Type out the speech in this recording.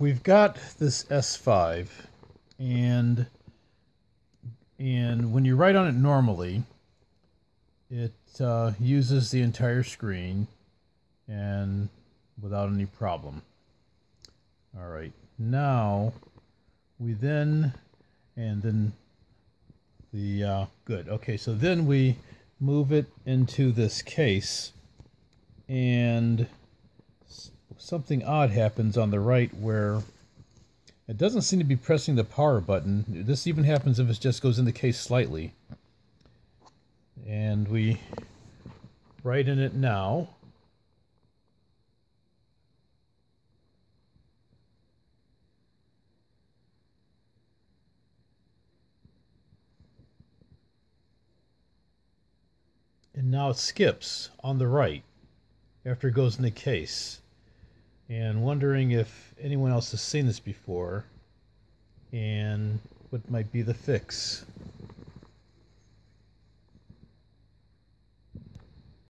we've got this S5 and and when you write on it normally it uh, uses the entire screen and without any problem. All right now we then and then the uh, good. Okay so then we move it into this case and something odd happens on the right where it doesn't seem to be pressing the power button. This even happens if it just goes in the case slightly. And we write in it now. And now it skips on the right after it goes in the case and wondering if anyone else has seen this before and what might be the fix.